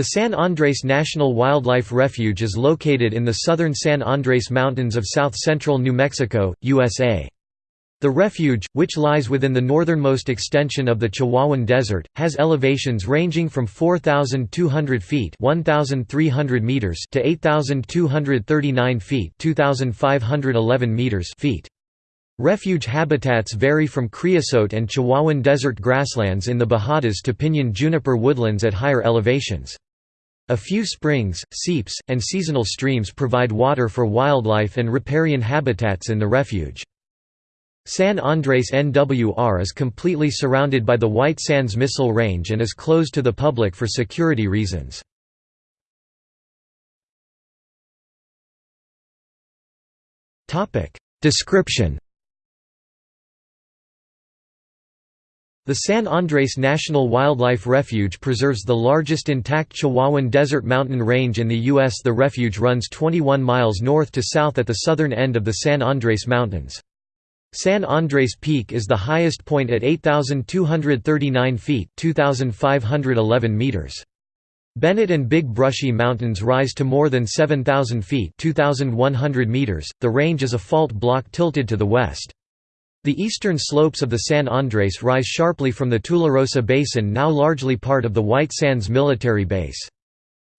The San Andres National Wildlife Refuge is located in the southern San Andres Mountains of south-central New Mexico, USA. The refuge, which lies within the northernmost extension of the Chihuahuan Desert, has elevations ranging from 4,200 feet (1,300 meters) to 8,239 feet (2,511 meters) feet. Refuge habitats vary from creosote and Chihuahuan desert grasslands in the Bajadas to pinyon juniper woodlands at higher elevations. A few springs, seeps, and seasonal streams provide water for wildlife and riparian habitats in the refuge. San Andres NWR is completely surrounded by the White Sands Missile Range and is closed to the public for security reasons. Description The San Andres National Wildlife Refuge preserves the largest intact Chihuahuan Desert mountain range in the U.S. The refuge runs 21 miles north to south at the southern end of the San Andres Mountains. San Andres Peak is the highest point at 8,239 feet 2,511 meters. Bennett and Big Brushy Mountains rise to more than 7,000 feet 2,100 meters. .The range is a fault block tilted to the west. The eastern slopes of the San Andres rise sharply from the Tularosa Basin now largely part of the White Sands Military Base.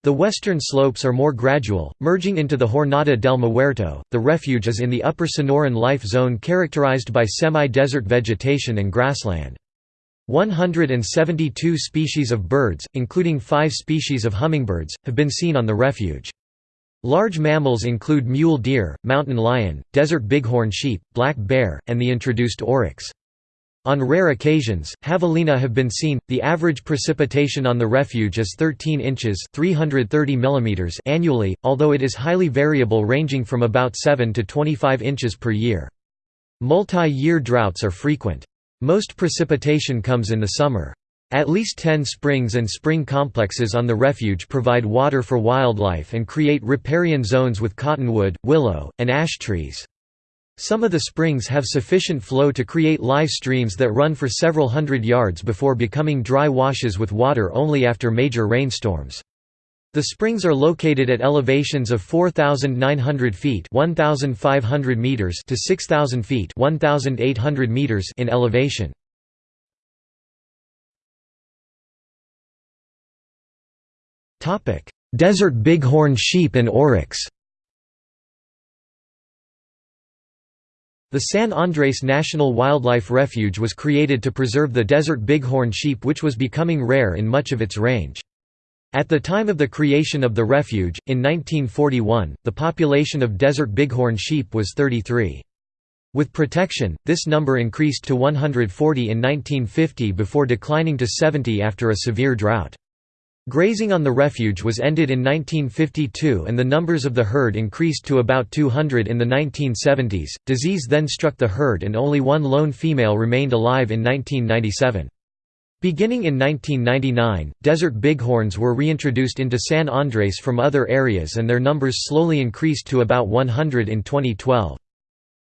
The western slopes are more gradual, merging into the Jornada del Muerto. The refuge is in the upper Sonoran life zone characterized by semi-desert vegetation and grassland. 172 species of birds, including five species of hummingbirds, have been seen on the refuge. Large mammals include mule deer, mountain lion, desert bighorn sheep, black bear, and the introduced oryx. On rare occasions, javelina have been seen. The average precipitation on the refuge is 13 inches (330 mm) annually, although it is highly variable ranging from about 7 to 25 inches per year. Multi-year droughts are frequent. Most precipitation comes in the summer. At least 10 springs and spring complexes on the refuge provide water for wildlife and create riparian zones with cottonwood, willow, and ash trees. Some of the springs have sufficient flow to create live streams that run for several hundred yards before becoming dry washes with water only after major rainstorms. The springs are located at elevations of 4,900 feet 1,500 meters to 6,000 feet 1,800 meters in elevation. Desert bighorn sheep and oryx The San Andres National Wildlife Refuge was created to preserve the desert bighorn sheep which was becoming rare in much of its range. At the time of the creation of the refuge, in 1941, the population of desert bighorn sheep was 33. With protection, this number increased to 140 in 1950 before declining to 70 after a severe drought. Grazing on the refuge was ended in 1952 and the numbers of the herd increased to about 200 in the 1970s. Disease then struck the herd and only one lone female remained alive in 1997. Beginning in 1999, desert bighorns were reintroduced into San Andres from other areas and their numbers slowly increased to about 100 in 2012.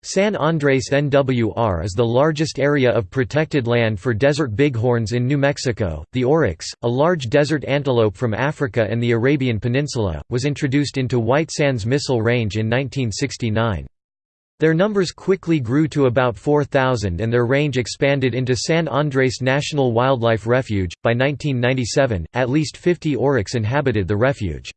San Andres NWR is the largest area of protected land for desert bighorns in New Mexico. The oryx, a large desert antelope from Africa and the Arabian Peninsula, was introduced into White Sands Missile Range in 1969. Their numbers quickly grew to about 4,000 and their range expanded into San Andres National Wildlife Refuge. By 1997, at least 50 oryx inhabited the refuge.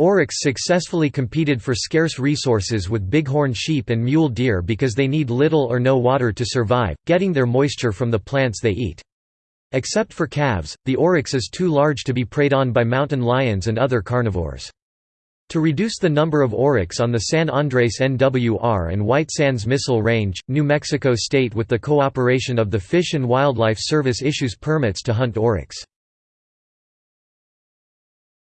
Oryx successfully competed for scarce resources with bighorn sheep and mule deer because they need little or no water to survive, getting their moisture from the plants they eat. Except for calves, the oryx is too large to be preyed on by mountain lions and other carnivores. To reduce the number of oryx on the San Andres NWR and White Sands Missile Range, New Mexico State with the cooperation of the Fish and Wildlife Service issues permits to hunt oryx.